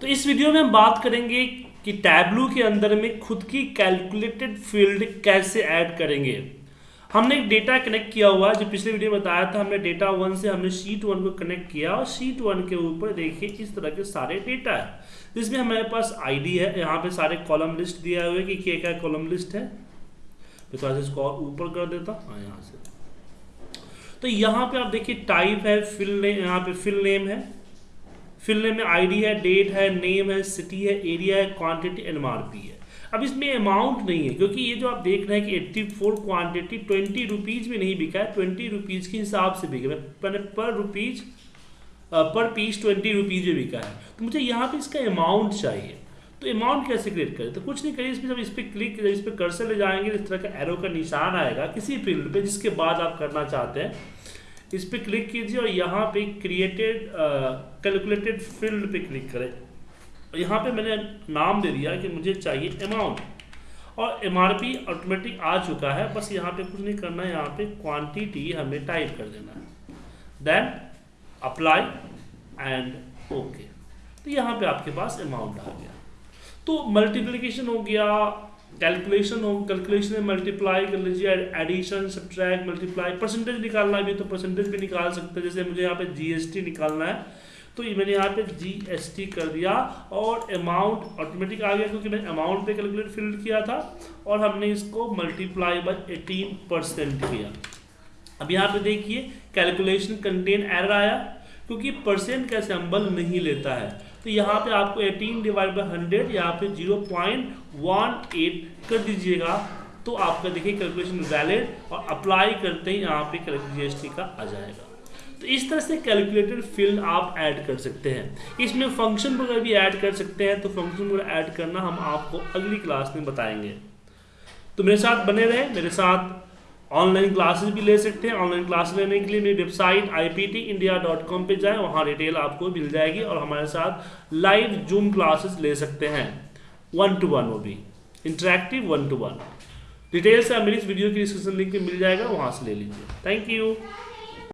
तो इस वीडियो में हम बात करेंगे कि टैबलू के अंदर में खुद की कैलकुलेटेड फ़ील्ड कैसे ऐड करेंगे। हमने एक डेटा कनेक्ट किया हुआ है, जो पिछले वीडियो में बताया था, हमने डेटा वन से हमने शीट वन को कनेक्ट किया और शीट वन के ऊपर देखिए इस तरह के सारे डेटा है। जिसमें हमारे पास आईडी है, यहाँ पे सारे कॉलम लिस्ट दिया हुआ है कि क्या क्या कॉलम लिस्ट है। सा इसको ऊपर कर देता हाँ यहाँ से। तो यहाँ पे आप देखिए टाइप है फिल नेम यहाँ पे फिल नेम है। फिल नेम में आईडी है डेट है नेम है सिटी है एरिया है क्वांटिटी एमआरपी है। अब इसमें अमाउंट नहीं है, क्योंकि ये जो आप देख रहे हैं कि 84 क्वांटिटी ट्वेंटी रुपीज़ में नहीं बिका है ट्वेंटी रुपीज़ के हिसाब से बिका मैंने पर रुपीज़ पर पीस ट्वेंटी रुपीज़ में बिका है। तो मुझे यहाँ पे इसका अमाउंट चाहिए। तो अमाउंट कैसे क्रिएट करें? तो कुछ नहीं करिए, इसमें जब इस पर क्लिक इस पर कर्सर ले जाएँगे, इस तरह का एरो का निशान आएगा किसी फ़ील्ड पे, जिसके बाद आप करना चाहते हैं। इस पर क्लिक कीजिए और यहाँ पे क्रिएटेड कैलकुलेटेड फ़ील्ड पे क्लिक करें। यहाँ पे मैंने नाम दे दिया कि मुझे चाहिए अमाउंट और एमआरपी ऑटोमेटिक आ चुका है, बस यहाँ पे कुछ नहीं करना है यहाँ पे क्वांटिटी हमें टाइप कर देना है। देन अप्लाई एंड ओके तो यहाँ पे आपके पास अमाउंट आ गया। तो मल्टीप्लिकेशन हो गया कैलकुलेशन हो कैलकुलेशन में मल्टीप्लाई कर लीजिए एडिशन सब्ट्रैक्ट मल्टीप्लाई परसेंटेज निकालना भी तो परसेंटेज भी निकाल सकते हैं। जैसे मुझे यहाँ पे जीएसटी निकालना है तो ये मैंने यहाँ पे जीएसटी कर दिया और अमाउंट ऑटोमेटिक आ गया क्योंकि मैंने अमाउंट पे कैलकुलेट फिल किया था और हमने इसको मल्टीप्लाई बाय 18 परसेंट किया। अब यहाँ पे देखिए कैलकुलेशन कंटेन एरर आया, क्योंकि परसेंट का सिंबल नहीं लेता है। तो यहाँ पे आपको 18 डिवाइड बाई हंड्रेड यहाँ पे 0.18 कर दीजिएगा। तो आपका देखिए कैलकुलेशन वैलिड और अप्लाई करते ही यहाँ पे जीएसटी का आ जाएगा। तो इस तरह से कैलकुलेटेड फ़ील्ड आप ऐड कर सकते हैं। इसमें फ़ंक्शन वगैरह भी ऐड कर सकते हैं तो फ़ंक्शन वगैरह ऐड करना हम आपको अगली क्लास में बताएँगे। तो मेरे साथ बने रहे, मेरे साथ ऑनलाइन क्लासेस भी ले सकते हैं। ऑनलाइन क्लास लेने के लिए मेरी वेबसाइट आई पी जाए। वहाँ डिटेल आपको मिल जाएगी और हमारे साथ लाइव जूम क्लासेस ले सकते हैं। वन टू वन वो भी। Interactive one two one details मेरी इस वीडियो की डिस्क्रिप्शन लिंक में मिल जाएगा। वहाँ से ले लीजिए। Thank you